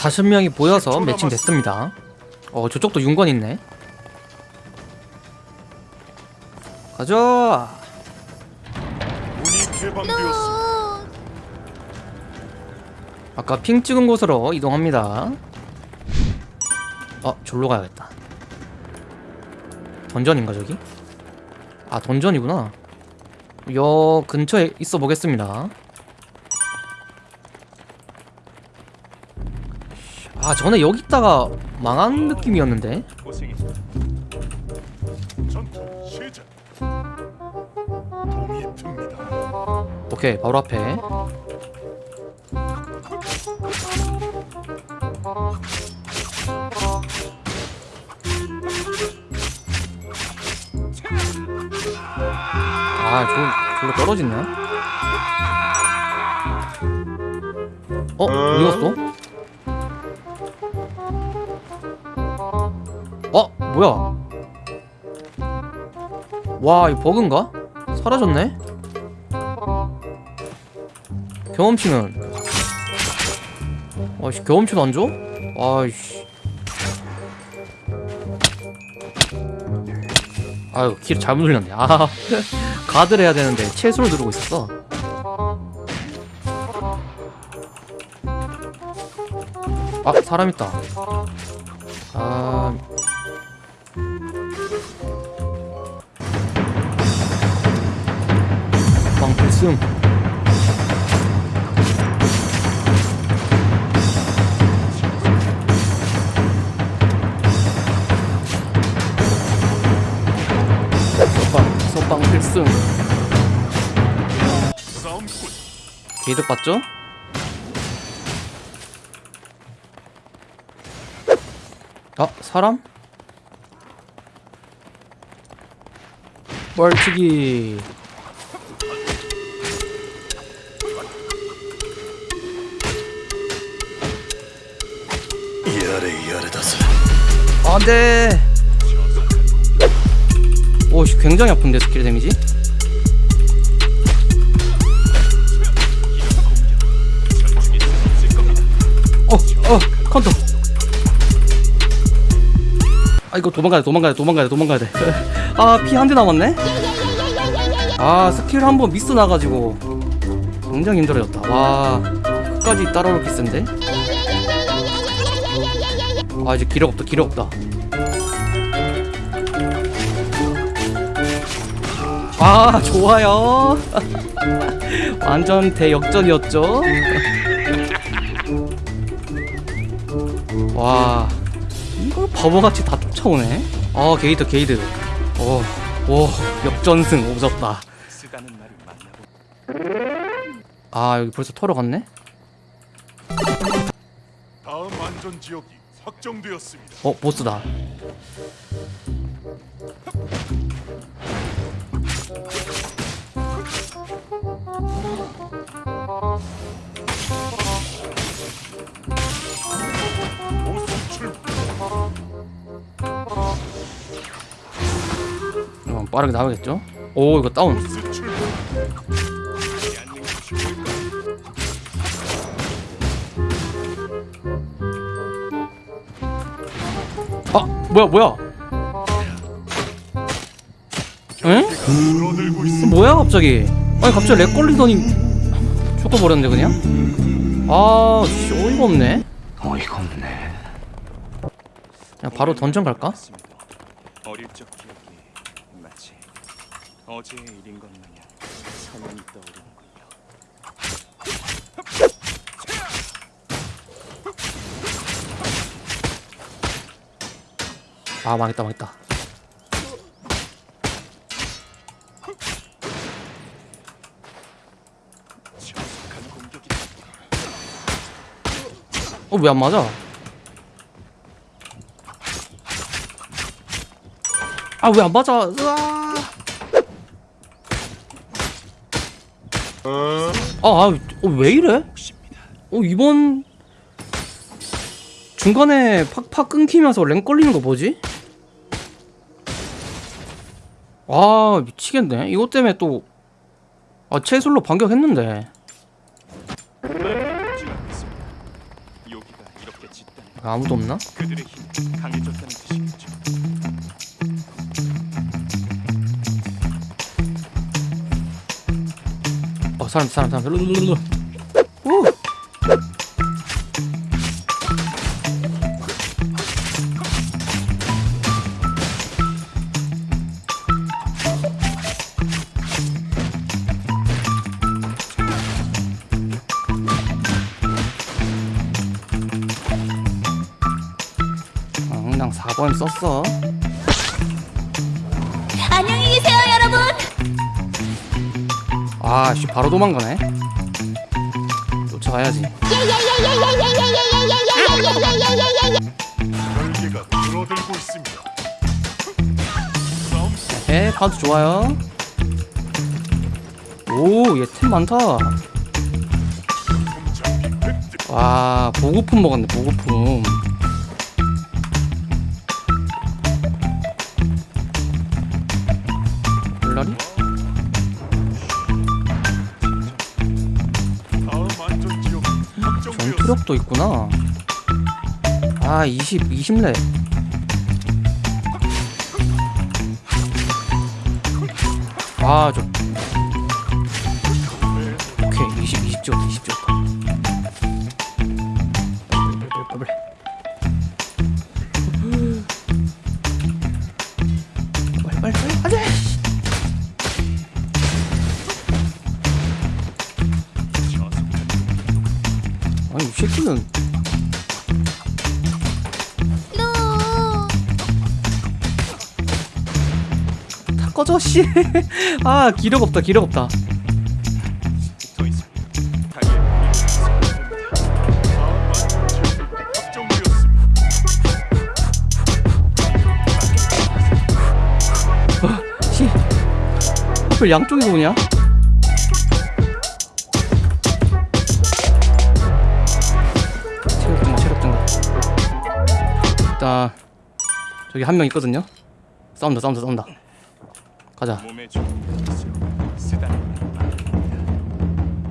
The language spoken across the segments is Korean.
40명이 보여서 매칭 됐습니다. 어 저쪽도 윤건 있네. 가자. 아까 핑 찍은 곳으로 이동합니다. 어 절로 가야겠다. 던전인가 저기? 아 던전이구나. 여 근처에 있어 보겠습니다 아 전에 여기 있다가 망한 느낌이었는데. 오케이 바로 앞에 아 저, 저로 떨어지네 어? 어디 갔어? 어? 와 이거 버그인가? 사라졌네? 경험치는 아이씨 경험치도 안 줘? 아이씨 아유 길 잘못 눌렸네 아 가드를 해야 되는데 채소를 누르고 있었어 아 사람 있다 방필승 서방 서방 필승 게이득 봤죠? 아 사람? 벌치기 안돼 오씨 굉장히 아픈데 스킬 데미지? 어어 카운터. 아 이거 도망가야 돼 도망가야 돼 도망가야 돼 도망가야 돼아 피 한 대 남았네? 아 스킬 한 번 미스 나가지고. 굉장히 힘들어졌다. 와 끝까지 따라오기 센데 아 이제 기력 없다 기력 없다. 아 좋아요. 완전 대역전이었죠? 와 이걸 바보같이 다 쫓아오네? 아 가드 가드. 어, 오 역전승 오졌다. 아 여기 벌써 털어 갔네? 다음 안전 지역이. 어 보스다. 빠르게 나가겠죠? 오 이거 다운 아 뭐야 뭐야 응? 있습니다. 뭐야 갑자기 아니 갑자기 렉 걸리더니 죽어버렸네 그냥 아 씨, 어이가 없네 어이가 없네. 그냥 바로 던전 갈까? 어릴 적 기억이 마치 어제의 일인 것 마냥 선명히 떠오르는군요. 아 망했다 망했다 어 왜 안 맞아 아 왜 안 맞아 으아 아왜 이래 몫입니다. 어 이번 중간에 팍팍 끊기면서 랭 걸리는 거 뭐지? 아 미치겠네. 이것 때문에 또 아, 채술로 반격했는데. 아무도 없나? 어 사람 사람 사람 번 썼어. 안녕히 계세요, 여러분. 아, 씨, 바로 도망가네. 쫓아가야지. 줄어들고 있습니다. 에, 파도 좋아요. 오, 얘 템 많다. 와, 보급품 먹었네, 보급품. 전투력도 있구나. 아, 20, 20렙. 아, 저. 오케이, 20, 20 찍었다, 20찍 꺼져, 씨. 아, 기력 없다, 기력 없다. 하필 양쪽에서 오냐? 체력 증가, 체력 증가. 일단 저기 한 명 있거든요. 싸운다, 싸운다, 싸운다. 가자,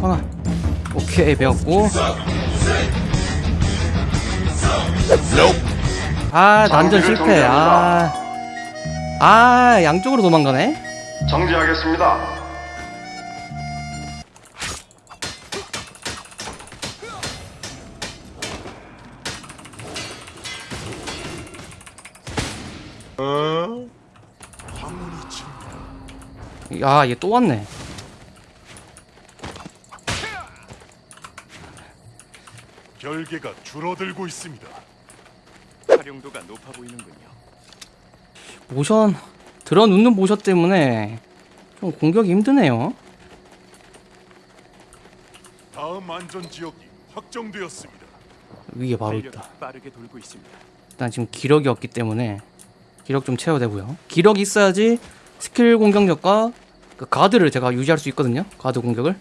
강아. 오케이, 배웠고. 아, 난전 실패. 아, 아, 양쪽으로 도망가네. 정지하겠습니다. 황 야, 얘 또 왔네. 결계가 줄어들고 있습니다. 활용도가 높아 보이는군요. 모션 들어 눕는 모션 때문에 좀 공격이 힘드네요. 다음 안전 지역이 확정되었습니다. 위에 바로 있다. 빠르게 돌고 있습니다. 일단 지금 기력이 없기 때문에 기력 좀 채워야 되고요. 기력이 있어야지 스킬 공격력과 그 가드를 제가 유지할 수 있거든요. 가드 공격을.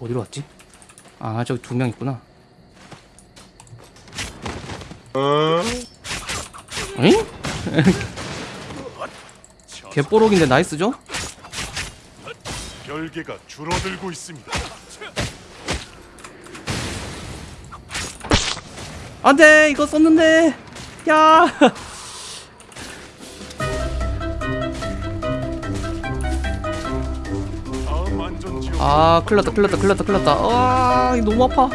어디로 왔지? 아 저기 두 명 있구나. 응? 저 개뽀록인데 nice죠? 결계가 줄어들고 있습니다. 안돼 이거 썼는데 야 아 큰일 났다 큰일 났다 큰일 났다 큰일 났다. 아 이거 너무 아파.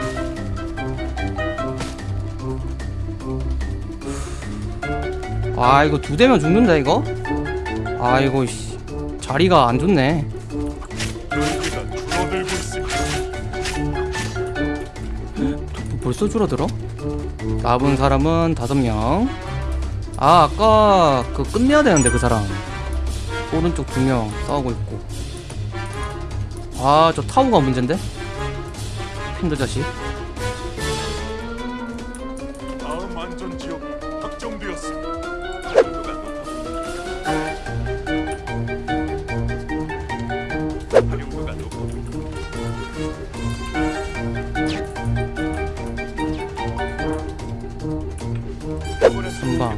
아 이거 두 대면 죽는다 이거? 아 이거 씨. 자리가 안 좋네. 벌써 줄어들어? 남은 사람은 다섯 명 아 아까 그 끝내야 되는데 그 사람. 오른쪽 두 명 싸우고 있고 아 저 타우가 문제인데 핀드 자식 다음 안전 지역이 확정되었습니다. 활용도가. 금방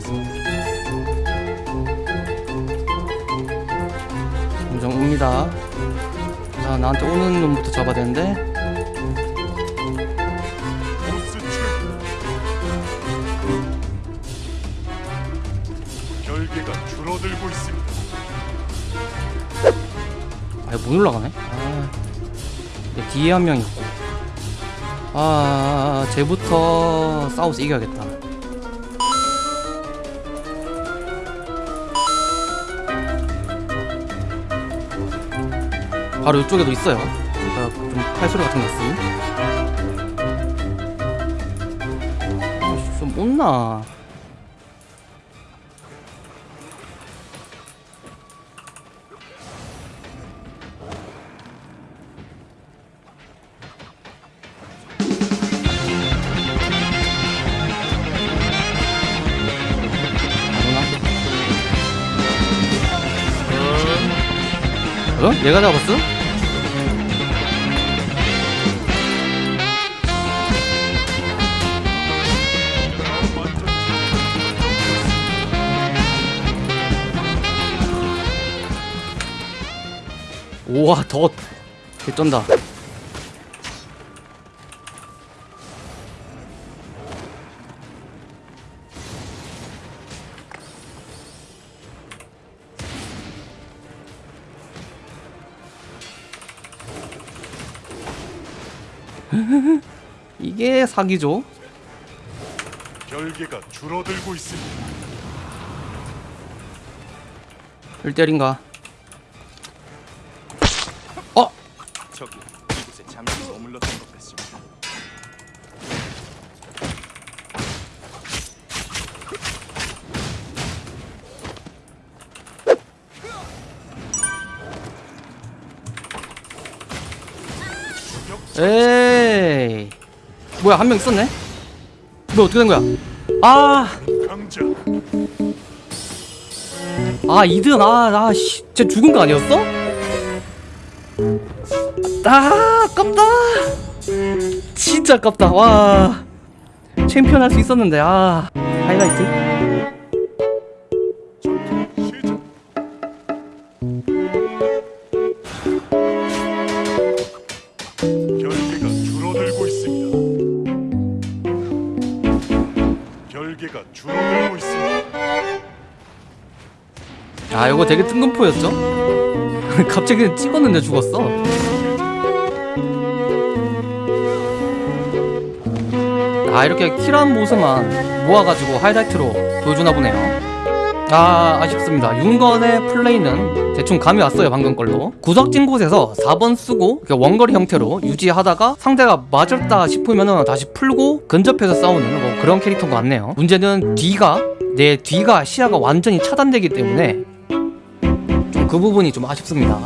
점점 옵니다 자 나한테 오는 놈부터 잡아야 되는데? 결계가 줄어들고 있습니다. 아 이거 못 올라가네? 아, 뒤에 한 명 있고. 아, 아, 아 쟤부터 싸워서 이겨야겠다. 바로 이쪽에도 있어요. 좀 칼소리 같은 거 있음. 아, 좀 못나. 어? 얘가 잡았어? 우와 덧 개쩐다 이게 사기죠 결계가 줄어들고 있습니다. 1대1인가 어? 저기 이곳에 잠시 머물렀던 것 같습니다. 에이 뭐야 한 명 있었네? 너 어떻게 된 거야? 아아 이든 아나 씨, 쟤 죽은 거 아니었어? 아 아깝다 진짜 아깝다 와 챔피언 할 수 있었는데 아 하이라이트 시작. 아 이거 되게 뜬금포였죠? 갑자기 그냥 찍었는데 죽었어. 아 이렇게 킬한 모습만 모아가지고 하이라이트로 보여주나 보네요. 아 아쉽습니다. 윤건의 플레이는 대충 감이 왔어요 방금 걸로. 구석진 곳에서 4번 쓰고 원거리 형태로 유지하다가 상대가 맞았다 싶으면 다시 풀고 근접해서 싸우는 뭐 그런 캐릭터인 것 같네요. 문제는 뒤가 내 뒤가 시야가 완전히 차단되기 때문에 좀 그 부분이 좀 아쉽습니다.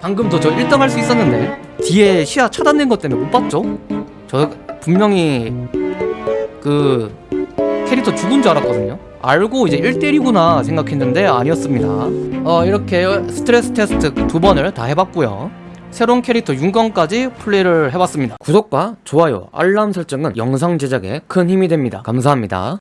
방금 도 저 1등 할 수 있었는데 뒤에 시야 차단된 것 때문에 못 봤죠? 저 분명히 그 캐릭터 죽은 줄 알았거든요. 알고 이제 1대1이구나 생각했는데 아니었습니다. 어 이렇게 스트레스 테스트 두 번을 다 해봤고요. 새로운 캐릭터 윤건까지 플레이를 해봤습니다. 구독과 좋아요 알람 설정은 영상 제작에 큰 힘이 됩니다. 감사합니다